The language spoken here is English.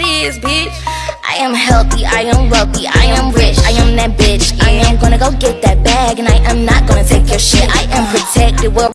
is, bitch. I am healthy, I am wealthy, I am rich, I am that bitch. I am gonna go get that bag, and I am not gonna take your shit. I am protected. Well,